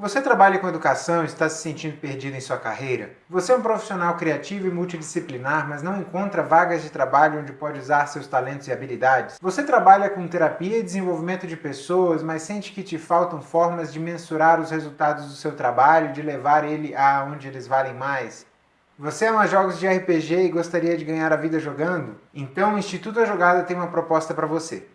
Você trabalha com educação e está se sentindo perdido em sua carreira? Você é um profissional criativo e multidisciplinar, mas não encontra vagas de trabalho onde pode usar seus talentos e habilidades? Você trabalha com terapia e desenvolvimento de pessoas, mas sente que te faltam formas de mensurar os resultados do seu trabalho e de levar ele a onde eles valem mais? Você ama jogos de RPG e gostaria de ganhar a vida jogando? Então o Instituto A Jogada tem uma proposta para você.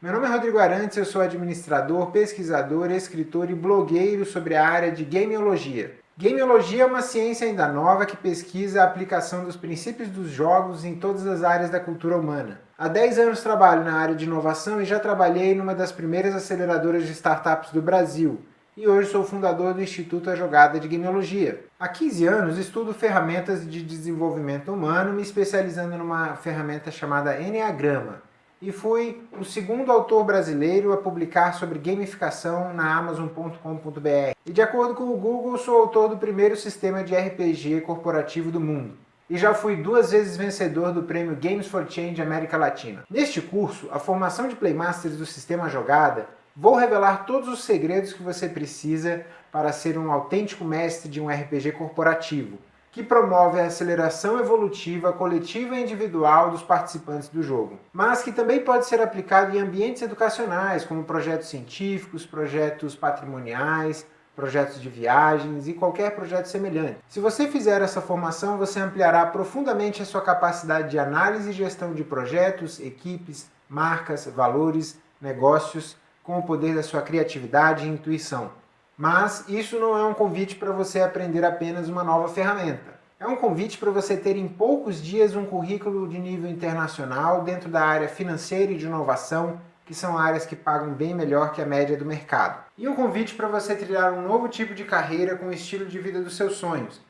Meu nome é Rodrigo Arantes, eu sou administrador, pesquisador, escritor e blogueiro sobre a área de gameologia. Gameologia é uma ciência ainda nova que pesquisa a aplicação dos princípios dos jogos em todas as áreas da cultura humana. Há 10 anos trabalho na área de inovação e já trabalhei numa das primeiras aceleradoras de startups do Brasil, e hoje sou fundador do Instituto A Jogada de Gameologia. Há 15 anos estudo ferramentas de desenvolvimento humano, me especializando numa ferramenta chamada Enneagrama, e fui o segundo autor brasileiro a publicar sobre gamificação na Amazon.com.br. E de acordo com o Google, sou autor do primeiro sistema de RPG corporativo do mundo. E já fui duas vezes vencedor do prêmio Games for Change América Latina. Neste curso, a formação de Playmasters do Sistema Jogada, vou revelar todos os segredos que você precisa para ser um autêntico mestre de um RPG corporativo, que promove a aceleração evolutiva coletiva e individual dos participantes do jogo, mas que também pode ser aplicado em ambientes educacionais, como projetos científicos, projetos patrimoniais, projetos de viagens e qualquer projeto semelhante. Se você fizer essa formação, você ampliará profundamente a sua capacidade de análise e gestão de projetos, equipes, marcas, valores, negócios, com o poder da sua criatividade e intuição. Mas isso não é um convite para você aprender apenas uma nova ferramenta. É um convite para você ter em poucos dias um currículo de nível internacional dentro da área financeira e de inovação, que são áreas que pagam bem melhor que a média do mercado. E um convite para você trilhar um novo tipo de carreira com o estilo de vida dos seus sonhos,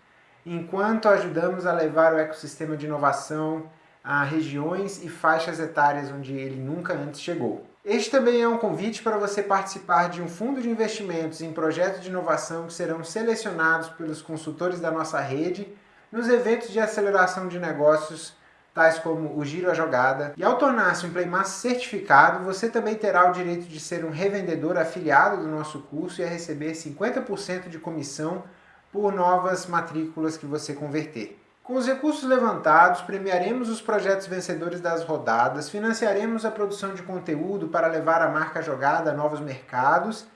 enquanto ajudamos a levar o ecossistema de inovação a regiões e faixas etárias onde ele nunca antes chegou. Este também é um convite para você participar de um fundo de investimentos em projetos de inovação que serão selecionados pelos consultores da nossa rede nos eventos de aceleração de negócios tais como o Giro a Jogada. E ao tornar-se um Playmaster certificado, você também terá o direito de ser um revendedor afiliado do nosso curso e a receber 50% de comissão por novas matrículas que você converter. Com os recursos levantados, premiaremos os projetos vencedores das rodadas, financiaremos a produção de conteúdo para levar a marca jogada a novos mercados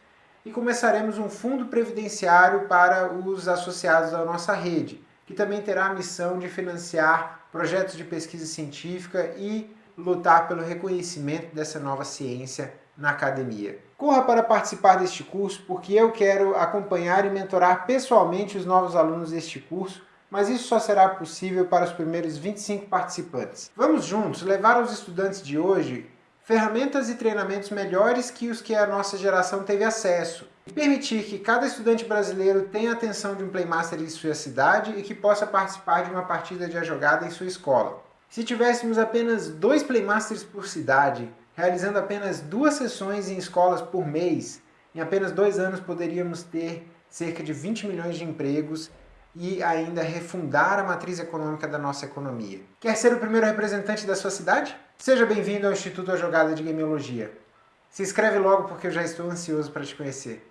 e começaremos um fundo previdenciário para os associados à nossa rede, que também terá a missão de financiar projetos de pesquisa científica e lutar pelo reconhecimento dessa nova ciência na academia. Corra para participar deste curso, porque eu quero acompanhar e mentorar pessoalmente os novos alunos deste curso mas isso só será possível para os primeiros 25 participantes. Vamos juntos levar aos estudantes de hoje ferramentas e treinamentos melhores que os que a nossa geração teve acesso, e permitir que cada estudante brasileiro tenha a atenção de um Playmaster em sua cidade e que possa participar de uma partida de jogada em sua escola. Se tivéssemos apenas dois Playmasters por cidade, realizando apenas duas sessões em escolas por mês, em apenas dois anos poderíamos ter cerca de 20 milhões de empregos e ainda refundar a matriz econômica da nossa economia. Quer ser o primeiro representante da sua cidade? Seja bem-vindo ao Instituto A Jogada de Gameologia. Se inscreve logo porque eu já estou ansioso para te conhecer.